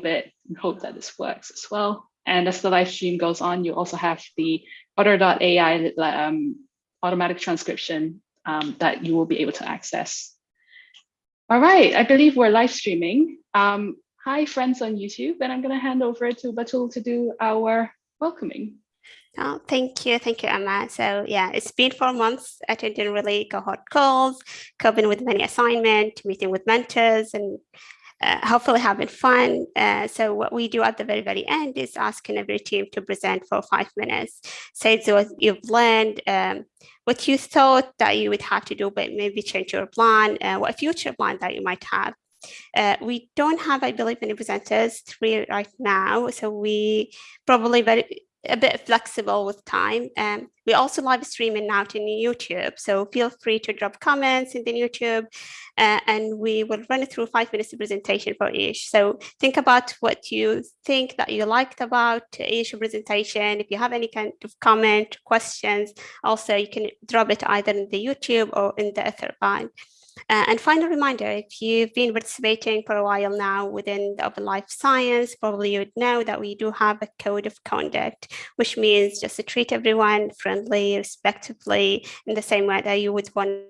bit and hope that this works as well. And as the live stream goes on, you also have the otter.ai um, automatic transcription um, that you will be able to access. All right, I believe we're live streaming. Um, hi, friends on YouTube, and I'm going to hand over to Batool to do our welcoming. Oh, thank you. Thank you, Emma. So yeah, it's been four months attending really cohort calls, coping with many assignments, meeting with mentors and uh, hopefully having fun. Uh, so what we do at the very, very end is asking every team to present for five minutes. Say so what you've learned, um, what you thought that you would have to do, but maybe change your plan, uh, what future plan that you might have. Uh, we don't have, I believe, any presenters three right now, so we probably very a bit flexible with time. Um, we also live streaming now to YouTube, so feel free to drop comments in the YouTube, uh, and we will run it through five minutes of presentation for each. So think about what you think that you liked about each presentation. If you have any kind of comment, questions, also you can drop it either in the YouTube or in the Etherpad. Uh, and final reminder, if you've been participating for a while now within the Open Life Science, probably you would know that we do have a code of conduct, which means just to treat everyone friendly, respectfully, in the same way that you would want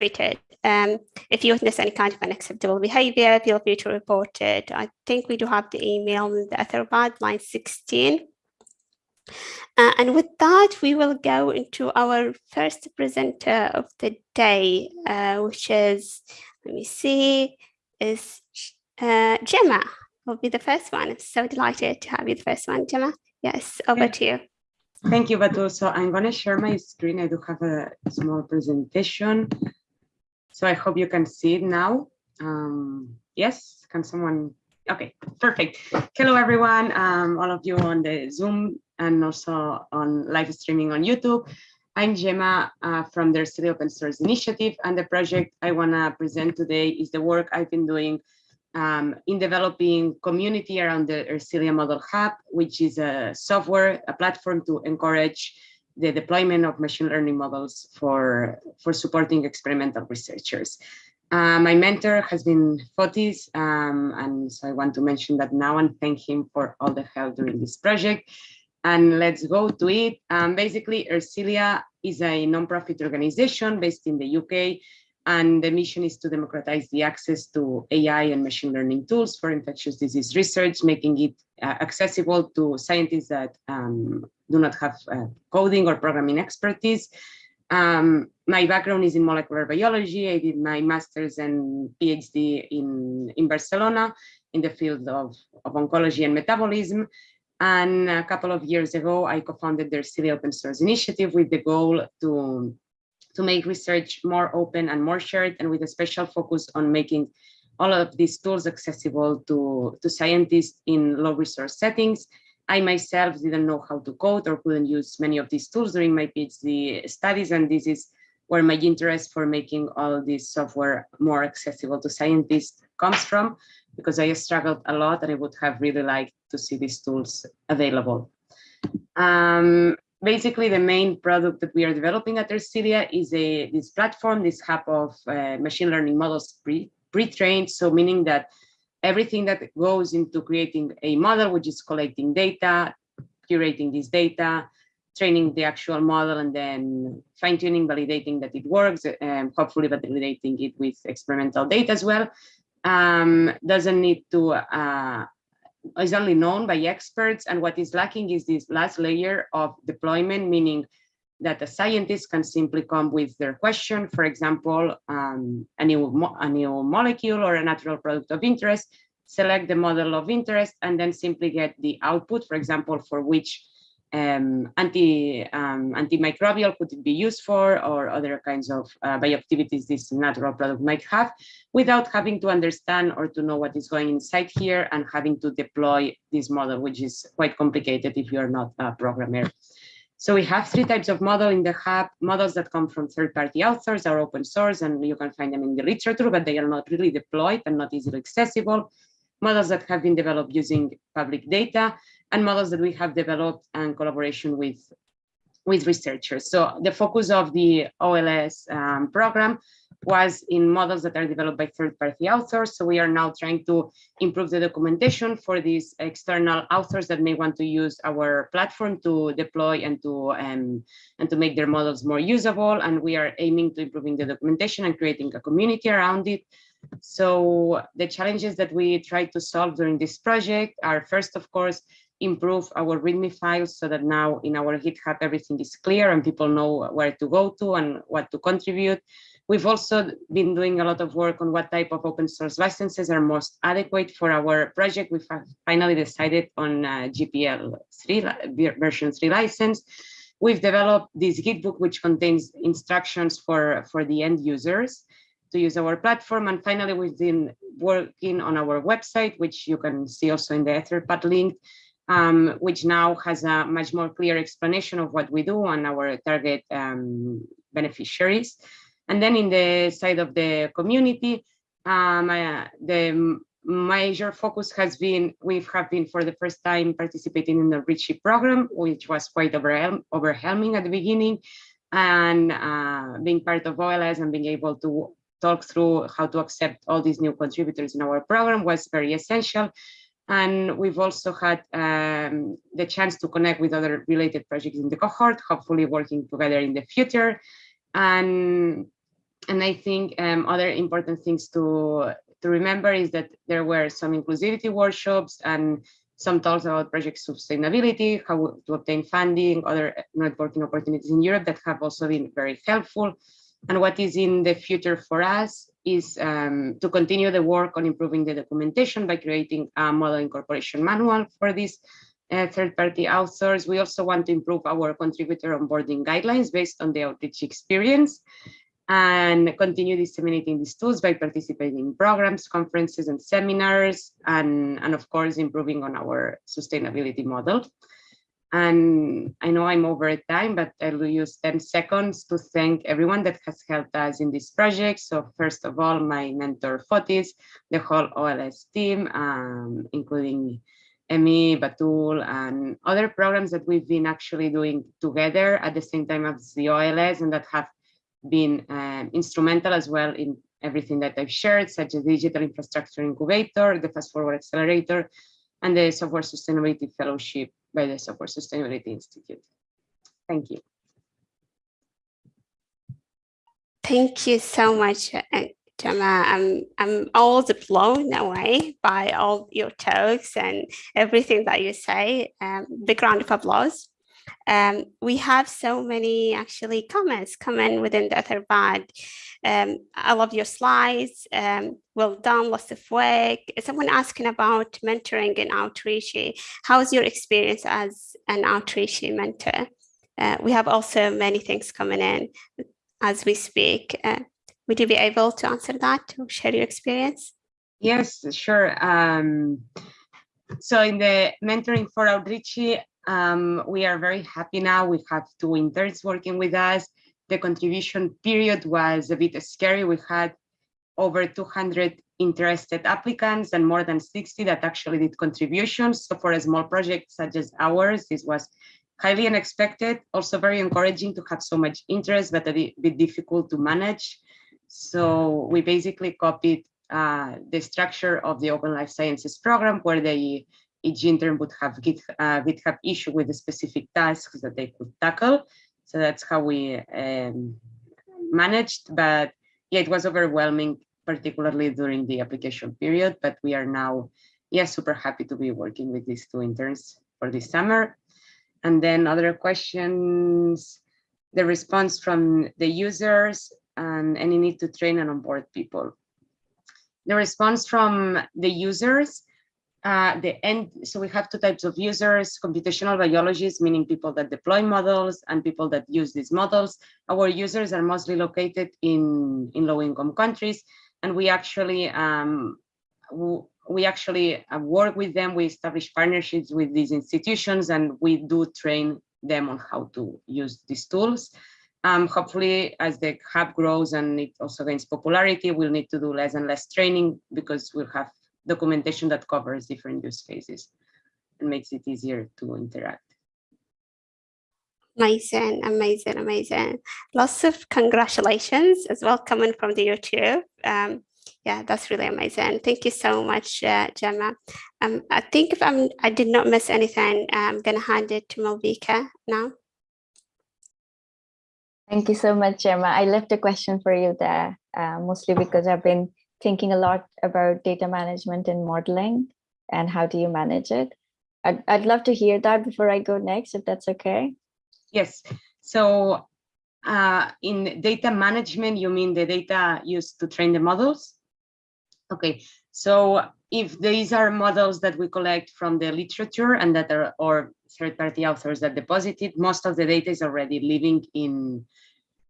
treated. Um, if you witness any kind of unacceptable behavior, feel free to report it. I think we do have the email in the Etherpad line 16. Uh, and with that, we will go into our first presenter of the day, uh, which is, let me see, is uh, Gemma will be the first one. I'm so delighted to have you the first one, Gemma. Yes, over to you. Thank you, Batu. So I'm going to share my screen. I do have a small presentation. So I hope you can see it now. Um, yes, can someone? Okay, perfect. Hello, everyone. Um, all of you on the Zoom and also on live streaming on YouTube. I'm Gemma uh, from the Ersilia Open Source Initiative, and the project I want to present today is the work I've been doing um, in developing community around the Ersilia Model Hub, which is a software, a platform to encourage the deployment of machine learning models for, for supporting experimental researchers. Uh, my mentor has been Fotis, um, and so I want to mention that now and thank him for all the help during this project and let's go to it. Um, basically, Ersilia is a nonprofit organization based in the UK, and the mission is to democratize the access to AI and machine learning tools for infectious disease research, making it uh, accessible to scientists that um, do not have uh, coding or programming expertise. Um, my background is in molecular biology. I did my master's and PhD in, in Barcelona in the field of, of oncology and metabolism. And a couple of years ago, I co-founded the Ersilia Open Source Initiative with the goal to, to make research more open and more shared, and with a special focus on making all of these tools accessible to, to scientists in low resource settings. I myself didn't know how to code or couldn't use many of these tools during my PhD studies, and this is where my interest for making all this software more accessible to scientists comes from because I struggled a lot and I would have really liked to see these tools available. Um, basically, the main product that we are developing at Ersilia is a this platform, this hub of uh, machine learning models pre-trained, so meaning that everything that goes into creating a model, which is collecting data, curating this data, training the actual model, and then fine-tuning, validating that it works, and hopefully validating it with experimental data as well, um, doesn't need to, uh, is only known by experts. And what is lacking is this last layer of deployment, meaning that a scientist can simply come with their question, for example, um, a, new a new molecule or a natural product of interest, select the model of interest, and then simply get the output, for example, for which um, anti, um, antimicrobial could it be used for or other kinds of uh, bioactivities this natural product might have without having to understand or to know what is going inside here and having to deploy this model, which is quite complicated if you're not a programmer. So we have three types of model in the hub, models that come from third-party authors are open source and you can find them in the literature, but they are not really deployed and not easily accessible. Models that have been developed using public data and models that we have developed and collaboration with, with researchers. So the focus of the OLS um, program was in models that are developed by third-party authors. So we are now trying to improve the documentation for these external authors that may want to use our platform to deploy and to um, and to make their models more usable. And we are aiming to improving the documentation and creating a community around it. So the challenges that we try to solve during this project are first, of course, improve our README files so that now in our GitHub everything is clear and people know where to go to and what to contribute. We've also been doing a lot of work on what type of open source licenses are most adequate for our project. We've finally decided on uh, GPL 3 version 3 license. We've developed this Gitbook, which contains instructions for, for the end users to use our platform. And finally, we've been working on our website, which you can see also in the Etherpad link, um, which now has a much more clear explanation of what we do and our target um, beneficiaries. And then in the side of the community, um, uh, the major focus has been, we have been for the first time participating in the Outreachy program, which was quite overwhelming at the beginning, and uh, being part of OLS and being able to talk through how to accept all these new contributors in our program was very essential. And we've also had um, the chance to connect with other related projects in the cohort, hopefully working together in the future. And and I think um, other important things to, to remember is that there were some inclusivity workshops and some talks about project sustainability, how to obtain funding, other networking opportunities in Europe that have also been very helpful. And what is in the future for us is um, to continue the work on improving the documentation by creating a model incorporation manual for these uh, third-party authors. We also want to improve our contributor onboarding guidelines based on the outreach experience and continue disseminating these tools by participating in programs, conferences, and seminars, and, and of course, improving on our sustainability model. And I know I'm over time, but I will use 10 seconds to thank everyone that has helped us in this project. So first of all, my mentor Fotis, the whole OLS team, um, including Emmy, Batool, and other programs that we've been actually doing together at the same time as the OLS and that have been um, instrumental as well in everything that I've shared, such as Digital Infrastructure Incubator, the Fast Forward Accelerator, and the Software Sustainability Fellowship by the Software Sustainability Institute. Thank you. Thank you so much, uh, Gemma. I'm, I'm always blown away by all your talks and everything that you say. Um, big round of applause. Um, we have so many actually comments coming within the Etherpad. Um, I love your slides. Um, well done, lots of work. Someone asking about mentoring and outreach. How is your experience as an outreach mentor? Uh, we have also many things coming in as we speak. Uh, would you be able to answer that or share your experience? Yes, sure. Um, so in the mentoring for outreach, um, we are very happy now. We have two interns working with us. The contribution period was a bit scary. We had over 200 interested applicants and more than 60 that actually did contributions. So for a small project such as ours, this was highly unexpected, also very encouraging to have so much interest, but a bit difficult to manage. So we basically copied uh, the structure of the Open Life Sciences program where they each intern would have Git, uh, GitHub issue with the specific tasks that they could tackle. So that's how we um, managed, but yeah, it was overwhelming, particularly during the application period, but we are now, yeah, super happy to be working with these two interns for this summer. And then other questions, the response from the users and any need to train and onboard people. The response from the users, uh, the end, so we have two types of users, computational biologists, meaning people that deploy models and people that use these models. Our users are mostly located in, in low income countries, and we actually um, we actually uh, work with them. We establish partnerships with these institutions, and we do train them on how to use these tools. Um, hopefully, as the hub grows and it also gains popularity, we'll need to do less and less training because we'll have documentation that covers different use cases and makes it easier to interact. Amazing, amazing, amazing. Lots of congratulations as well coming from the YouTube. Um, yeah, that's really amazing. Thank you so much, uh, Gemma. Um, I think if I'm, I did not miss anything, I'm going to hand it to Malvika now. Thank you so much, Gemma. I left a question for you there, uh, mostly because I've been thinking a lot about data management and modeling and how do you manage it. I'd, I'd love to hear that before I go next, if that's okay. Yes, so uh, in data management, you mean the data used to train the models? Okay, so if these are models that we collect from the literature and that are or third-party authors that deposited, most of the data is already living in,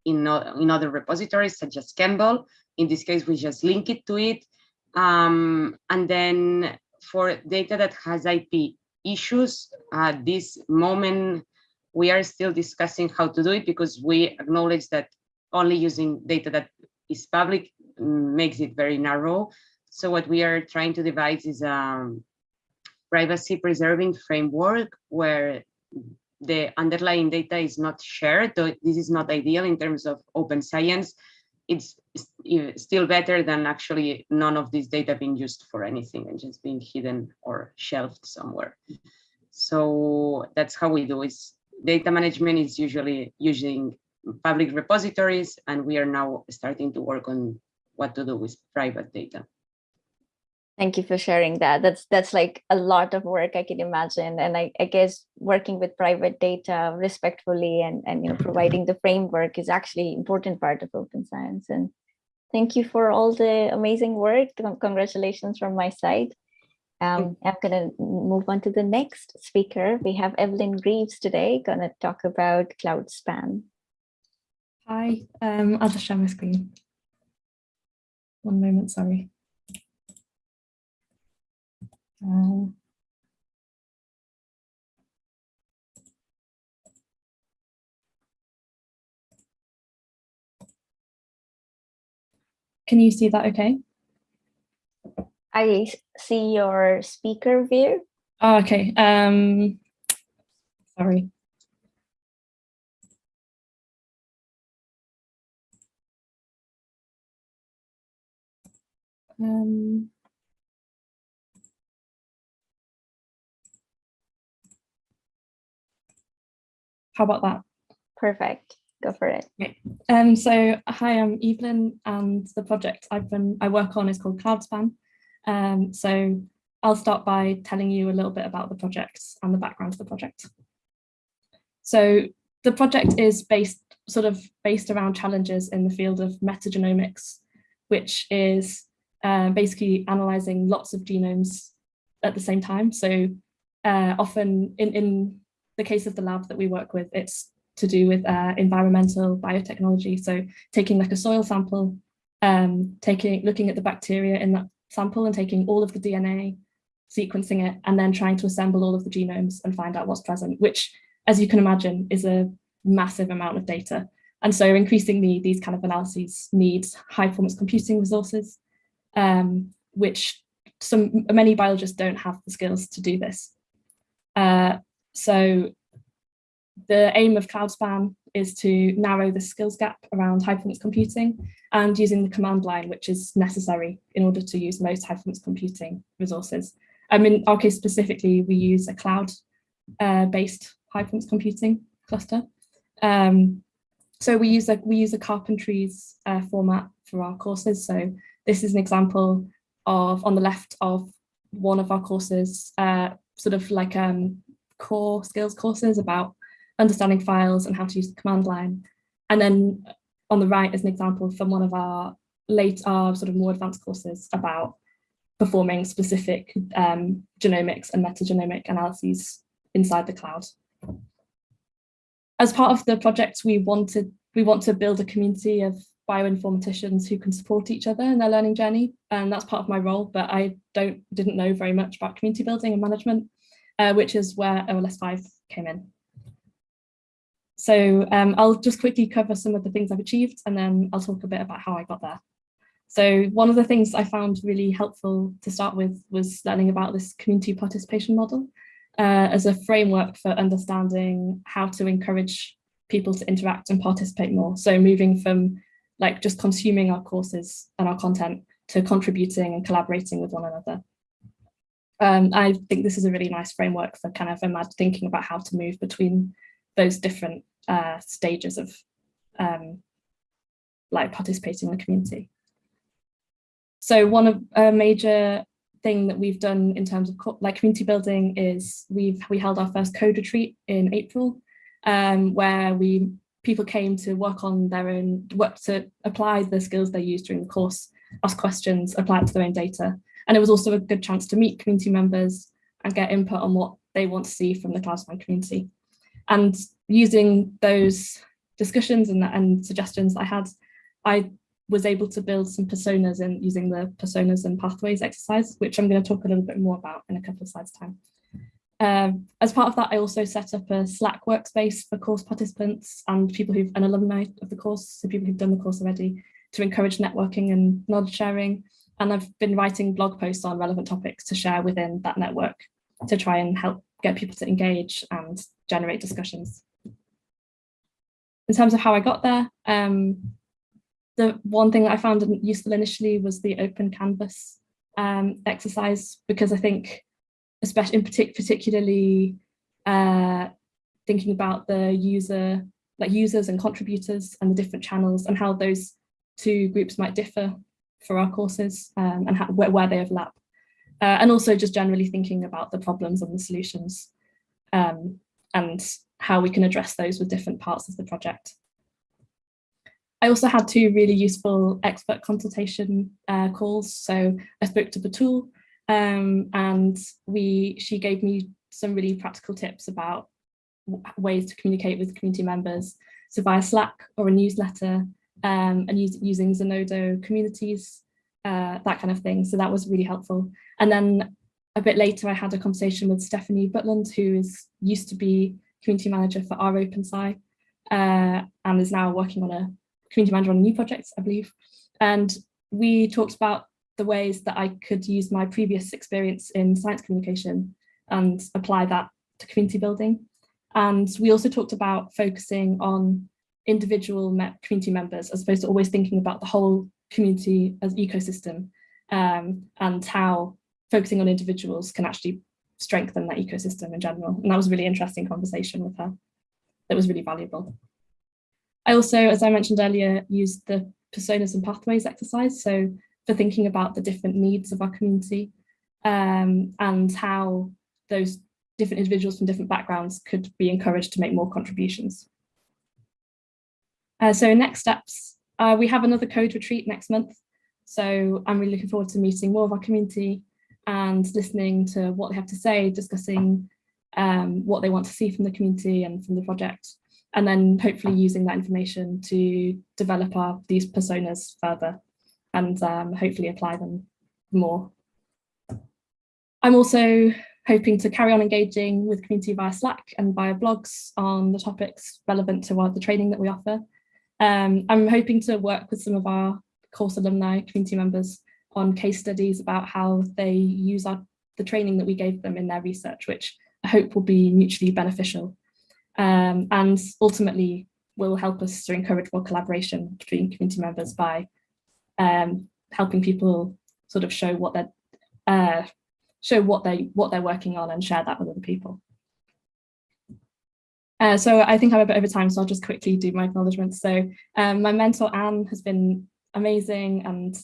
in, in other repositories such as ChEMBL. In this case, we just link it to it. Um, and then for data that has IP issues, at this moment, we are still discussing how to do it because we acknowledge that only using data that is public makes it very narrow. So what we are trying to devise is a privacy preserving framework where the underlying data is not shared. So this is not ideal in terms of open science. It's still better than actually none of this data being used for anything and just being hidden or shelved somewhere. So that's how we do it. Data management is usually using public repositories, and we are now starting to work on what to do with private data. Thank you for sharing that. That's that's like a lot of work I can imagine. And I, I guess working with private data respectfully and, and you know providing the framework is actually important part of open science. And thank you for all the amazing work. Congratulations from my side. Um, I'm going to move on to the next speaker. We have Evelyn Greaves today, going to talk about CloudSpan. Hi, um, I'll just share my screen. One moment, sorry. Uh, can you see that okay? I see your speaker view. Oh, okay. Um, sorry. Um, how about that? Perfect. Go for it. Okay. Um, so hi, I'm Evelyn and the project I've been I work on is called CloudSpan. Um, so I'll start by telling you a little bit about the project and the background of the project. So the project is based sort of based around challenges in the field of metagenomics, which is uh, basically analyzing lots of genomes at the same time. So uh, often in, in the case of the lab that we work with, it's to do with uh, environmental biotechnology. So taking like a soil sample, um, taking looking at the bacteria in that sample and taking all of the DNA, sequencing it, and then trying to assemble all of the genomes and find out what's present, which, as you can imagine, is a massive amount of data. And so increasingly, these kind of analyses need high performance computing resources, um, which some many biologists don't have the skills to do this. Uh, so the aim of CloudSpan is to narrow the skills gap around high performance computing and using the command line, which is necessary in order to use most high performance computing resources. Um, in our case specifically, we use a cloud-based uh, high performance computing cluster. Um, so we use a we use a carpentries uh, format for our courses. So this is an example of on the left of one of our courses, uh, sort of like um, core skills courses about understanding files and how to use the command line. And then on the right is an example from one of our late, our sort of more advanced courses about performing specific um, genomics and metagenomic analyses inside the cloud. As part of the project, we wanted we want to build a community of bioinformaticians who can support each other in their learning journey, and that's part of my role. But I don't didn't know very much about community building and management, uh, which is where OLS 5 came in. So um, I'll just quickly cover some of the things I've achieved and then I'll talk a bit about how I got there. So one of the things I found really helpful to start with was learning about this community participation model. uh, as a framework for understanding how to encourage people to interact and participate more. So moving from like just consuming our courses and our content to contributing and collaborating with one another. Um, I think this is a really nice framework for kind of thinking about how to move between those different uh, stages of um, like participating in the community. So one of a major thing that we've done in terms of like community building is we've we held our first code retreat in April, um, where we people came to work on their own work to apply the skills they used during the course, ask questions, apply it to their own data. And it was also a good chance to meet community members and get input on what they want to see from the CloudSpan community. And using those discussions and, and suggestions I had, I was able to build some personas in using the personas and pathways exercise, which I'm going to talk a little bit more about in a couple of slides time. Um, as part of that, I also set up a Slack workspace for course participants and people who've an alumni of the course, so people who've done the course already, to encourage networking and knowledge sharing. And I've been writing blog posts on relevant topics to share within that network to try and help get people to engage and generate discussions. In terms of how I got there, um, the one thing that I found useful initially was the open canvas um, exercise, because I think, especially in partic particularly uh, thinking about the user, like users and contributors and the different channels and how those two groups might differ for our courses um, and how, where, where, they overlap. Uh, and also just generally thinking about the problems and the solutions um, and how we can address those with different parts of the project. I also had two really useful expert consultation uh, calls. So I spoke to Batool um, and we she gave me some really practical tips about ways to communicate with community members. So via Slack or a newsletter um, and use, using Zenodo communities, uh, that kind of thing. So that was really helpful. And then a bit later, I had a conversation with Stefanie Butland, who is used to be community manager for rOpenSci uh, and is now working on a community manager on a new project, I believe. And we talked about the ways that I could use my previous experience in science communication and apply that to community building. And we also talked about focusing on individual community members as opposed to always thinking about the whole community as ecosystem um, and how focusing on individuals can actually strengthen that ecosystem in general. And that was a really interesting conversation with her that was really valuable. I also, as I mentioned earlier, used the personas and pathways exercise. So for thinking about the different needs of our community um, and how those different individuals from different backgrounds could be encouraged to make more contributions. Uh, so next steps, uh, we have another code retreat next month. So I'm really looking forward to meeting more of our community and listening to what they have to say, discussing um, what they want to see from the community and from the project, and then hopefully using that information to develop our these personas further and um, hopefully apply them more. I'm also hoping to carry on engaging with community via Slack and via blogs on the topics relevant to the training that we offer. Um, I'm hoping to work with some of our course alumni community members on case studies about how they use our, the training that we gave them in their research, which I hope will be mutually beneficial um, and ultimately will help us to encourage more collaboration between community members by um, helping people sort of show what they're uh, show what they what they're working on and share that with other people. Uh, so I think I'm a bit over time, so I'll just quickly do my acknowledgements. So um, my mentor Anne has been amazing and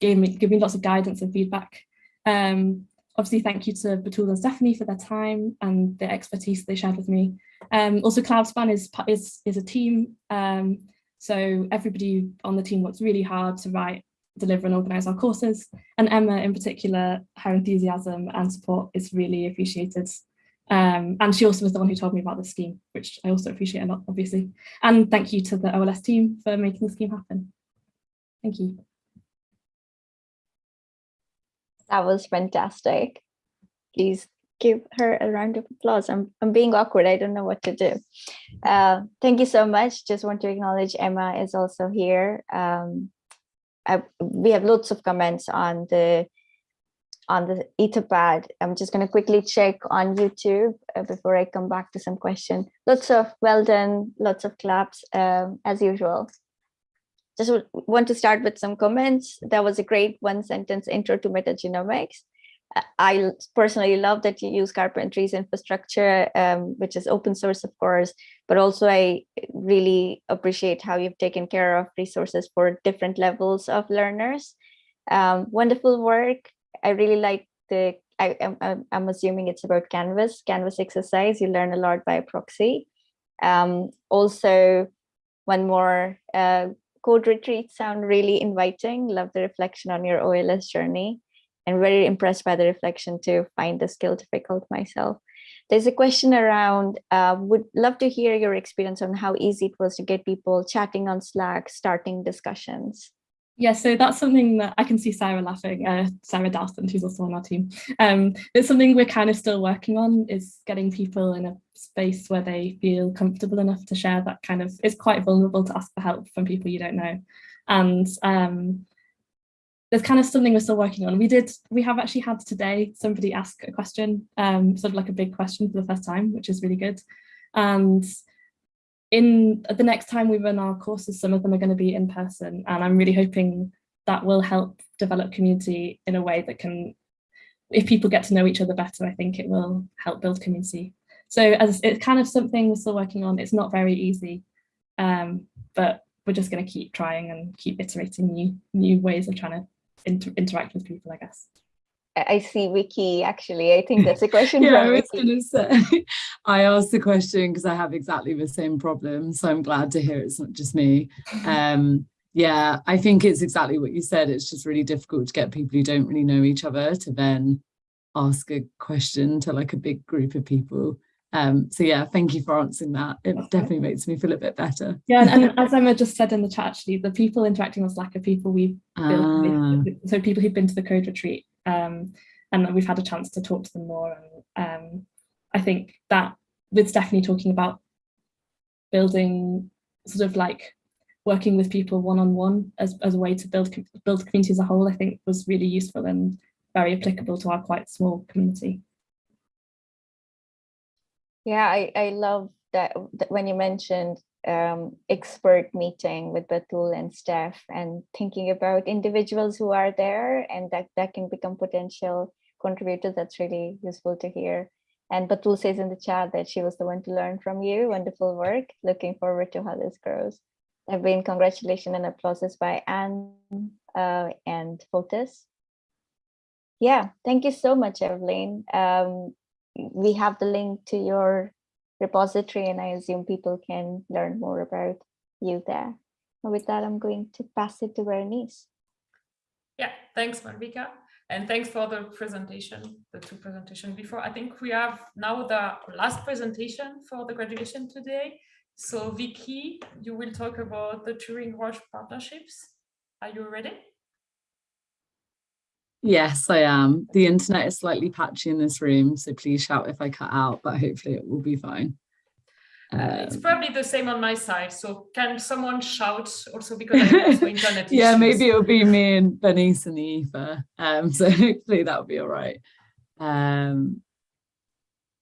gave me, gave me lots of guidance and feedback. Um, obviously, thank you to Batool and Stefanie for their time and the expertise they shared with me. Um, also, CloudSpan is, is, is a team, um, so everybody on the team works really hard to write, deliver and organise our courses. And Emma in particular, her enthusiasm and support is really appreciated. Um, and she also was the one who told me about the scheme, which I also appreciate a lot, obviously. And thank you to the OLS team for making the scheme happen. Thank you. That was fantastic. Please give her a round of applause. I'm, I'm being awkward. I don't know what to do. Uh, thank you so much. Just want to acknowledge Emma is also here. Um, I, we have lots of comments on the on the Etherpad. I'm just going to quickly check on YouTube uh, before I come back to some question. Lots of well done, lots of claps um, as usual. Just want to start with some comments. That was a great one sentence intro to metagenomics. I personally love that you use Carpentries infrastructure, um, which is open source, of course, but also I really appreciate how you've taken care of resources for different levels of learners. Um, wonderful work. I really like the, I, am I'm, assuming it's about Canvas, Canvas exercise. You learn a lot by proxy. Um, also, one more uh, code retreats sound really inviting. Love the reflection on your OLS journey and very impressed by the reflection to find the skill difficult myself. There's a question around, uh, would love to hear your experience on how easy it was to get people chatting on Slack, starting discussions. Yeah, so that's something that I can see Sarah laughing, uh, Sarah Dalston, who's also on our team. Um, it's something we're kind of still working on is getting people in a space where they feel comfortable enough to share that kind of, it's quite vulnerable to ask for help from people you don't know. And um, there's kind of something we're still working on. We did, we have actually had today somebody ask a question, um, sort of like a big question for the first time, which is really good. And in the next time we run our courses, some of them are going to be in person, and I'm really hoping that will help develop community in a way that can, if people get to know each other better, I think it will help build community. So as it's kind of something we're still working on. It's not very easy, um, but we're just going to keep trying and keep iterating new new ways of trying to inter interact with people, I guess. I see Vicky, actually, I think that's a question yeah, I was going to say, I asked the question because I have exactly the same problem. So I'm glad to hear it's not just me. Um, yeah, I think it's exactly what you said. It's just really difficult to get people who don't really know each other to then ask a question to like a big group of people. Um, so yeah, thank you for answering that. It That's definitely makes me feel a bit better. Yeah, and, and as Emma just said in the chat, actually, the people interacting on Slack are people we've built, Ah, so people who've been to the code retreat, um, and we've had a chance to talk to them more. And um, I think that with Stefanie talking about building sort of like working with people one on one as, as a way to build build community as a whole, I think was really useful and very applicable to our quite small community. Yeah, I, I love that, that when you mentioned um, expert meeting with Batool and Steph and thinking about individuals who are there and that, that can become potential contributors. That's really useful to hear. And Batool says in the chat that she was the one to learn from you. Wonderful work. Looking forward to how this grows. There have been congratulations and applauses by Anne uh, and Fotis. Yeah, thank you so much, Evelyn. Um, we have the link to your repository and I assume people can learn more about you there. And with that, I'm going to pass it to Bernice. Yeah, thanks, Malvika. And thanks for the presentation, the two presentation before. I think we have now the last presentation for the graduation today. So Vicky, you will talk about the Turing Roche partnerships. Are you ready? Yes, I am. The internet is slightly patchy in this room, so please shout if I cut out, but hopefully it will be fine. It's Um, probably the same on my side. So can someone shout also because I have also internet yeah, issues. maybe it'll be me and Bernice and Eva. Um, so hopefully that'll be all right. Um,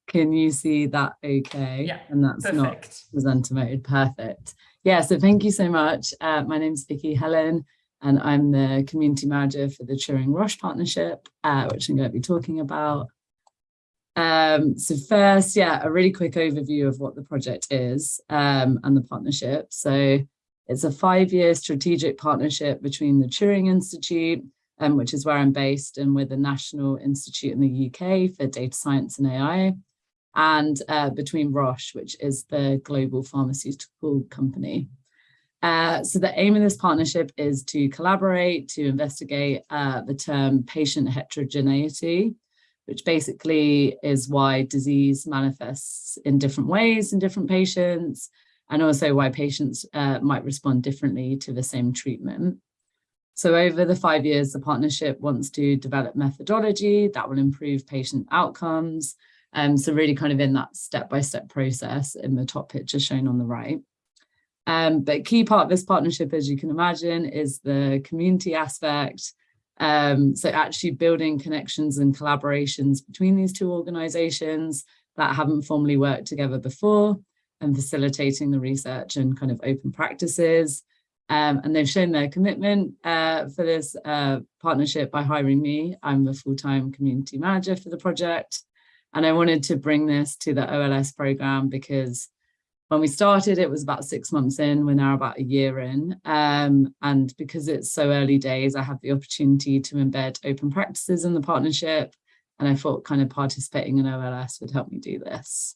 can you see that okay? Yeah, And that's not Perfect. presenter mode. Perfect. Yeah, so thank you so much. Uh, my name's Vicky Hellon, and I'm the community manager for the Turing Roche partnership, uh, which I'm going to be talking about. Um, so first, yeah, a really quick overview of what the project is um, and the partnership. So it's a five-year strategic partnership between the Turing Institute, um, which is where I'm based, and with the National Institute in the UK for Data Science and AI, and uh, between Roche, which is the global pharmaceutical company. Uh, so the aim of this partnership is to collaborate to investigate uh, the term patient heterogeneity, which basically is why disease manifests in different ways in different patients, and also why patients uh, might respond differently to the same treatment. So over the five years, the partnership wants to develop methodology that will improve patient outcomes. Um, so really kind of in that step-by-step process in the top picture shown on the right. Um, but key part of this partnership, as you can imagine, is the community aspect. Um, so actually building connections and collaborations between these two organizations that haven't formally worked together before and facilitating the research and kind of open practices. Um, and they've shown their commitment uh, for this uh, partnership by hiring me. I'm the full-time community manager for the project. And I wanted to bring this to the OLS program because when we started, it was about six months in, we're now about a year in. Um, and because it's so early days, I have the opportunity to embed open practices in the partnership. And I thought kind of participating in OLS would help me do this.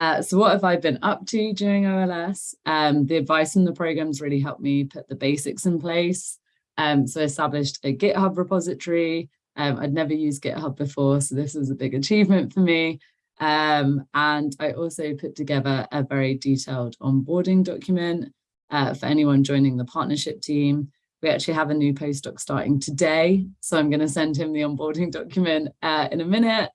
Uh, so what have I been up to during OLS? Um, the advice in the programs really helped me put the basics in place. Um, so I established a GitHub repository. Um, I'd never used GitHub before, so this was a big achievement for me. Um, and I also put together a very detailed onboarding document uh, for anyone joining the partnership team. We actually have a new postdoc starting today, so I'm going to send him the onboarding document uh, in a minute.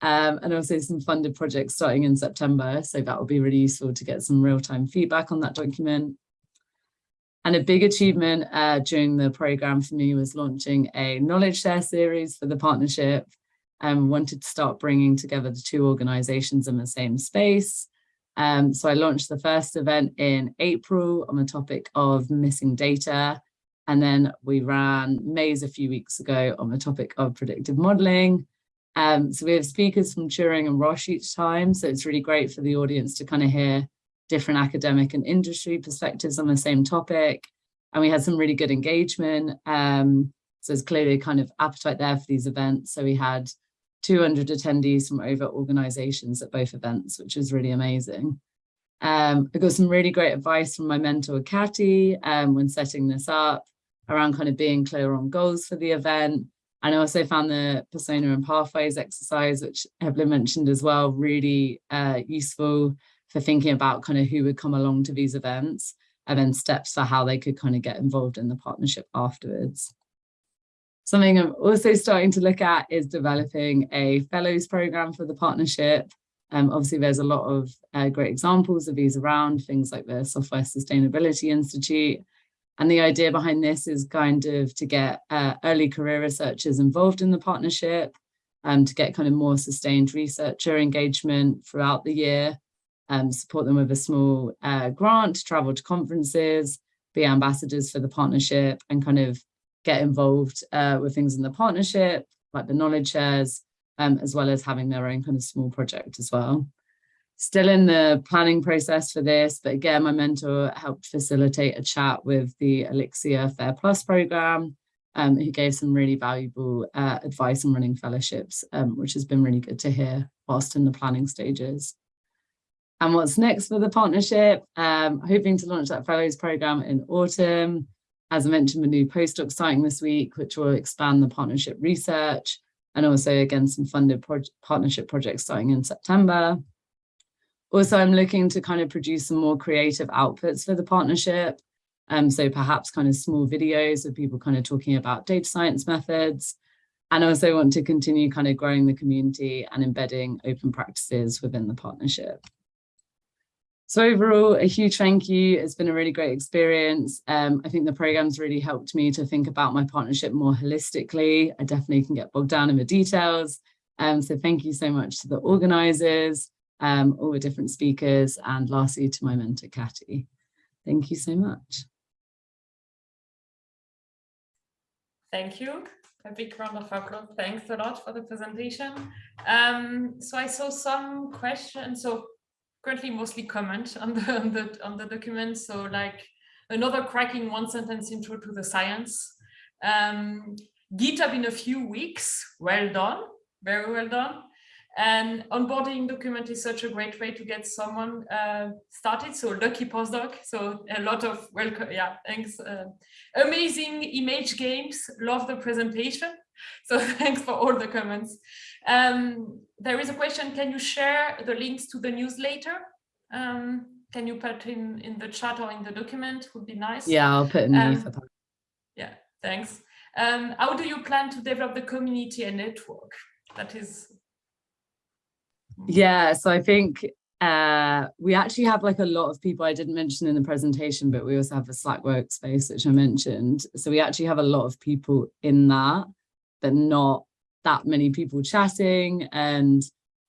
Um, and also some funded projects starting in September. So that will be really useful to get some real-time feedback on that document. And a big achievement uh, during the program for me was launching a knowledge share series for the partnership and wanted to start bringing together the two organizations in the same space. Um, so I launched the first event in April on the topic of missing data. And then we ran Maze a few weeks ago on the topic of predictive modeling. Um, so we have speakers from Turing and Roche each time. So it's really great for the audience to kind of hear different academic and industry perspectives on the same topic. And we had some really good engagement. Um, so there's clearly a kind of appetite there for these events. So we had 200 attendees from over organizations at both events, which was really amazing. Um, I got some really great advice from my mentor, Katy, um, when setting this up around kind of being clear on goals for the event and I also found the persona and pathways exercise, which Evelyn mentioned as well, really uh, useful for thinking about kind of who would come along to these events and then steps for how they could kind of get involved in the partnership afterwards. Something I'm also starting to look at is developing a fellows program for the partnership. Um, obviously, there's a lot of uh, great examples of these around, things like the Software Sustainability Institute, and the idea behind this is kind of to get uh, early career researchers involved in the partnership and to get kind of more sustained researcher engagement throughout the year, um, support them with a small uh, grant travel to conferences, be ambassadors for the partnership and kind of get involved uh, with things in the partnership, like the knowledge shares, um, as well as having their own kind of small project as well still in the planning process for this, but again, my mentor helped facilitate a chat with the Elixir Fair Plus program, um, who gave some really valuable uh, advice on running fellowships, um, which has been really good to hear whilst in the planning stages. And what's next for the partnership? Um, hoping to launch that fellows program in autumn. As I mentioned, a new postdoc starting this week, which will expand the partnership research and also again, some funded pro partnership projects starting in September. Also, I'm looking to kind of produce some more creative outputs for the partnership. Um, so perhaps kind of small videos of people kind of talking about data science methods. And also want to continue kind of growing the community and embedding open practices within the partnership. So overall, a huge thank you. It's been a really great experience. Um, I think the program's really helped me to think about my partnership more holistically. I definitely can get bogged down in the details. Um, so thank you so much to the organizers, um, all the different speakers, and lastly to my mentor, Katy. Thank you so much. Thank you. A big round of applause. Thanks a lot for the presentation. Um, so I saw some questions. So currently mostly comment on the, on the on the document. So like another cracking one sentence intro to the science. Um, GitHub in a few weeks. Well done. Very well done. And onboarding document is such a great way to get someone uh, started. So lucky postdoc. So a lot of welcome. Yeah, thanks. Uh, amazing image games. Love the presentation. So thanks for all the comments. Um, there is a question. Can you share the links to the newsletter? Um, can you put in in the chat or in the document? Would be nice. Yeah, I'll put in the Um, Yeah, thanks. Um, how do you plan to develop the community and network? That is Yeah, so I think uh, we actually have like a lot of people I didn't mention in the presentation, but we also have a Slack workspace, which I mentioned. So we actually have a lot of people in that, but not that many people chatting. And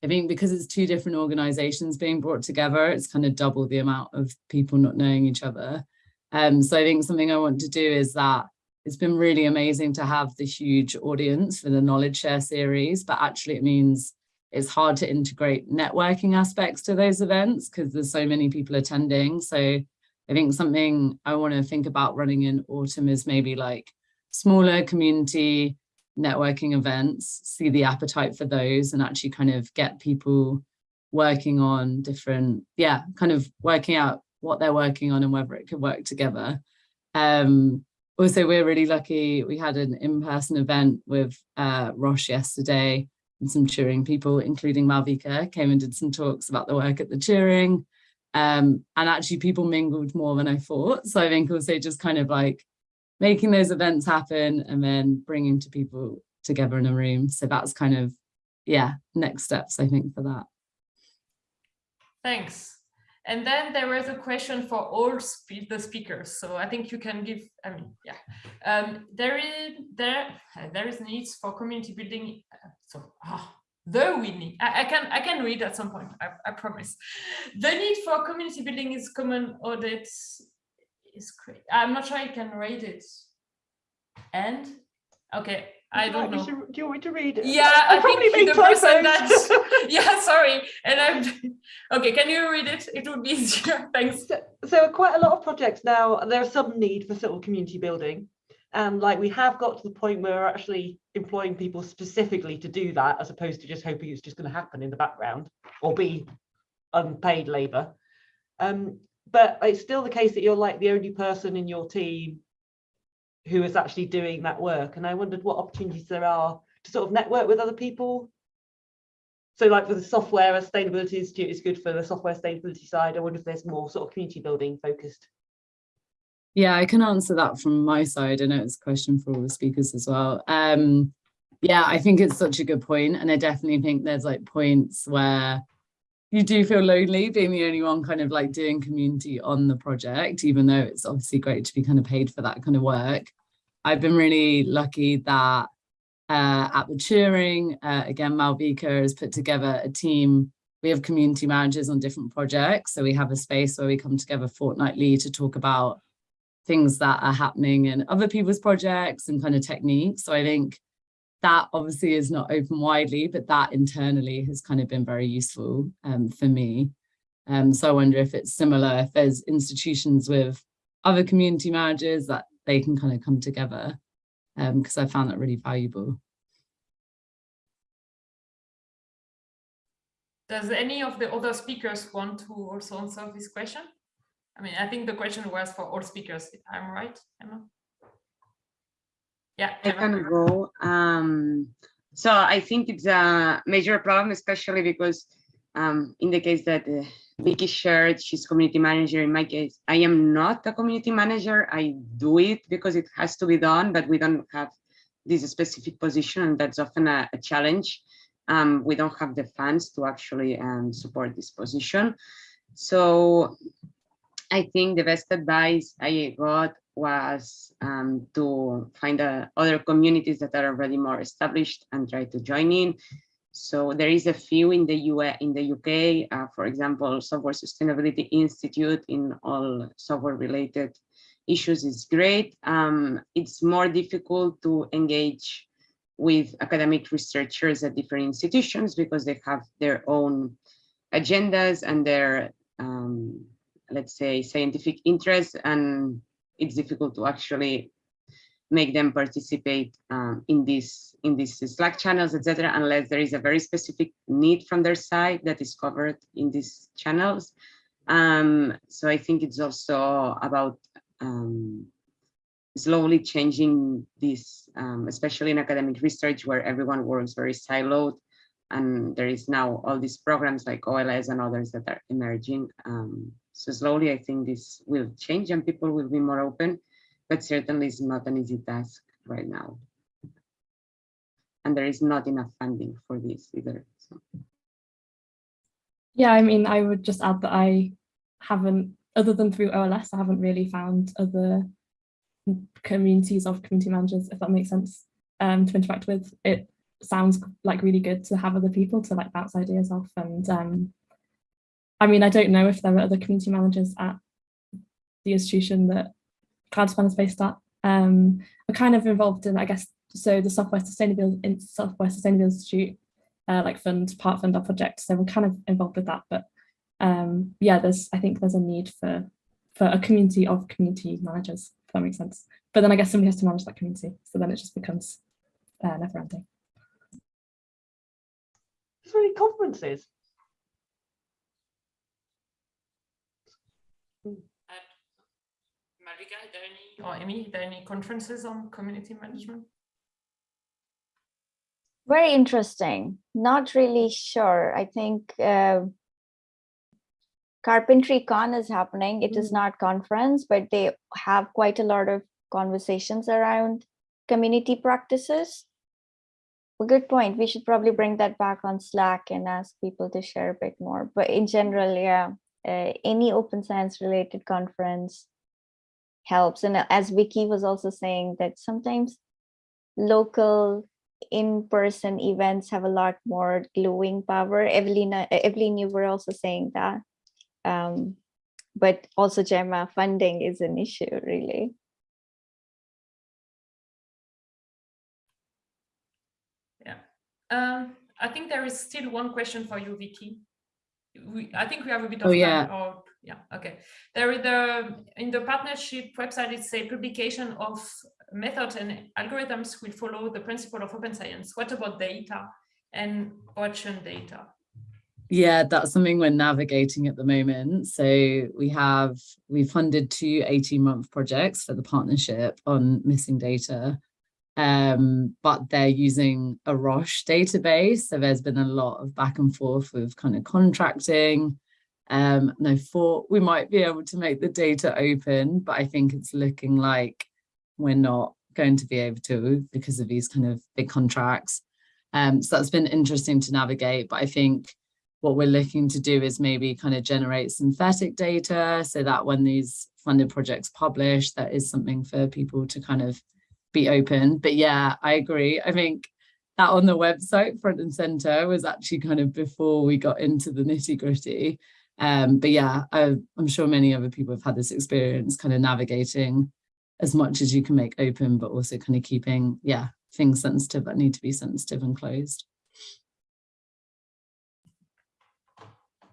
I think because it's two different organizations being brought together, it's kind of double the amount of people not knowing each other. Um, so I think something I want to do is that it's been really amazing to have the huge audience for the knowledge share series, but actually it means it's hard to integrate networking aspects to those events because there's so many people attending. So I think something I want to think about running in autumn is maybe like smaller community networking events, see the appetite for those and actually kind of get people working on different, yeah, kind of working out what they're working on and whether it could work together. Um, also, we're really lucky. We had an in-person event with uh, Roche yesterday and some Turing people, including Malvika, came and did some talks about the work at the Turing. Um, and actually people mingled more than I thought. So I think also just kind of like making those events happen and then bringing to people together in a room. So that's kind of, yeah, next steps, I think, for that. Thanks. And then there was a question for all spe the speakers. So I think you can give, I mean, yeah. Um, there is there there is needs for community building. Uh, so ah, the we need. I, I, can I can read at some point. I, I promise. The need for community building is common audit is great. I'm not sure I can read it. And okay, I don't know. Do you want me to read it? Yeah, I, I, probably think the person typos. that. yeah, sorry. And I'm. Okay, can you read it? It would be easier. Thanks. So, so quite a lot of projects now, there's some need for sort of community building. And like we have got to the point where we're actually employing people specifically to do that, as opposed to just hoping it's just going to happen in the background or be unpaid labor. Um, but it's still the case that you're like the only person in your team who is actually doing that work. And I wondered what opportunities there are to sort of network with other people. So like for the software sustainability institute is good for the software sustainability side. I wonder if there's more sort of community building focused. Yeah, I can answer that from my side. I know it's a question for all the speakers as well. Um, yeah, I think it's such a good point, And I definitely think there's like points where you do feel lonely being the only one kind of like doing community on the project, even though it's obviously great to be kind of paid for that kind of work. I've been really lucky that uh, at the Turing, uh, again, Malvika has put together a team. We have community managers on different projects. So we have a space where we come together fortnightly to talk about things that are happening in other people's projects and kind of techniques. So I think that obviously is not open widely, but that internally has kind of been very useful um, for me. Um, so I wonder if it's similar, if there's institutions with other community managers that they can kind of come together, because um, I found that really valuable. Does any of the other speakers want to also answer this question? I mean, I think the question was for all speakers, if I'm right, Emma? Yeah, I can go. Um, so I think it's a major problem, especially because um, in the case that uh, Vicky shared, she's community manager. In my case, I am not a community manager. I do it because it has to be done, but we don't have this specific position, and that's often a, a challenge. Um, we don't have the funds to actually um, support this position. So I think the best advice I got was um, to find uh, other communities that are already more established and try to join in. So there is a few in the US, in the UK, uh, for example, Software Sustainability Institute in all software related issues is great. Um, it's more difficult to engage with academic researchers at different institutions because they have their own agendas and their um, let's say, scientific interest, and it's difficult to actually make them participate um, in these in these Slack channels, etc., unless there is a very specific need from their side that is covered in these channels. Um, so I think it's also about um, slowly changing this, um, especially in academic research where everyone works very siloed and there is now all these programs like OLS and others that are emerging. So slowly, I think this will change and people will be more open, but certainly it's not an easy task right now. And there is not enough funding for this either. So. Yeah, I mean, I would just add that I haven't, other than through OLS, I haven't really found other communities of community managers, if that makes sense, um, to interact with. It sounds like really good to have other people to like bounce ideas off. And um, I mean, I don't know if there are other community managers at the institution that CloudSpan is based at. Um, I'm kind of involved in, I guess, so the Software Sustainability Software Sustainability Institute uh, like fund part fund our project so we're kind of involved with that but um yeah there's i think there's a need for for a community of community managers if that makes sense but then i guess somebody has to manage that community so then it just becomes uh, never ending Is there any conferences? Malvika, are there any, or Amy, are there any conferences on community management? Very interesting. Not really sure. I think uh, Carpentry Con is happening. It is not conference, but they have quite a lot of conversations around community practices. A good point. We should probably bring that back on Slack and ask people to share a bit more. But in general, yeah, uh, any open science related conference helps. And as Vicky was also saying that sometimes local in-person events have a lot more gluing power. Evelina, Evelyn, you were also saying that. Um, but also Gemma, funding is an issue, really. Yeah, um, I think there is still one question for you, Vicky. We, I think we have a bit of Oh, time. yeah. Or, yeah, okay. There is the in the partnership website. It's a publication of methods and algorithms will follow the principle of open science. What about data and auction data? Yeah, that's something we're navigating at the moment. So we have, we funded two 18 month projects for the partnership on missing data. Um, but they're using a Roche database. So there's been a lot of back and forth with kind of contracting. Um, I thought we might be able to make the data open, but I think it's looking like we're not going to be able to because of these kind of big contracts. Um, so that's been interesting to navigate, but I think what we're looking to do is maybe kind of generate synthetic data so that when these funded projects publish, that is something for people to kind of be open. But yeah, I agree. I think that on the website front and center was actually kind of before we got into the nitty gritty. Um, but yeah, I, I'm sure many other people have had this experience kind of navigating as much as you can make open, but also kind of keeping, yeah, things sensitive that need to be sensitive and closed.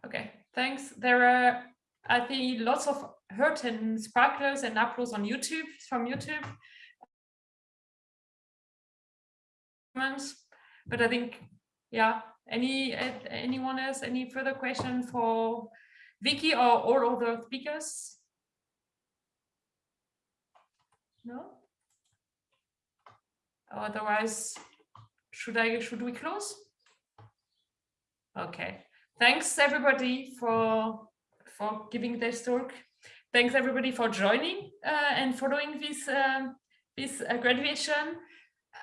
Okay, thanks. There are, I think, lots of hurt and sparklers and uploads on YouTube from YouTube. But I think, yeah, any anyone else, any further question for Vicky or all other speakers? No? Otherwise, should I should we close? Okay. Thanks everybody for for giving this talk. Thanks everybody for joining uh, and following this um, this uh, graduation.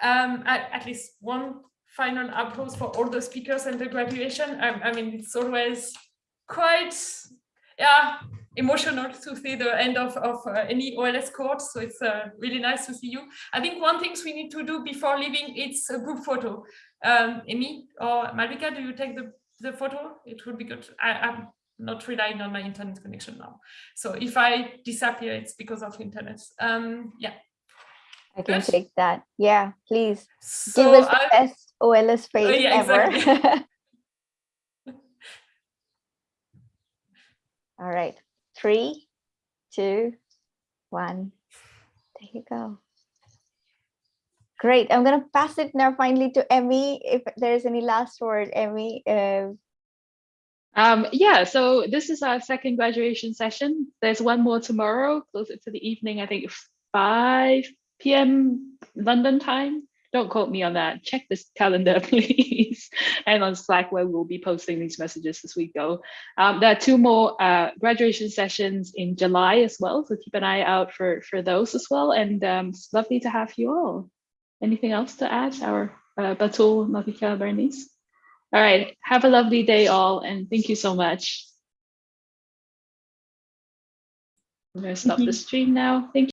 Um, at, at, least one final applause for all the speakers and the graduation. I, I mean, it's always quite yeah emotional to see the end of, of uh, any OLS course. So it's uh, really nice to see you. I think one thing we need to do before leaving, it's a group photo. Um, Amy or Malvika, do you take the, the photo? It would be good. I, I'm not relying on my internet connection now. So if I disappear, it's because of internet. Um, yeah. I can good. take that. Yeah, please. So Give us the I, best OLS face Oh, yeah, ever. exactly. All right. Three, two, one. There you go. Great. I'm going to pass it now finally to Emmy. If there's any last word, Emmy. Uh, um, yeah, so this is our second graduation session. There's one more tomorrow, closer to the evening, I think 5 p.m. London time. Don't quote me on that. Check this calendar, please. and on Slack, where we'll be posting these messages as we go. Um, there are two more uh, graduation sessions in July as well, so keep an eye out for, for those as well. And um, it's lovely to have you all. Anything else to add, our uh, Batool, Malvika, Bernice? All right. Have a lovely day, all, and thank you so much. I'm going to stop the stream now. Thank you.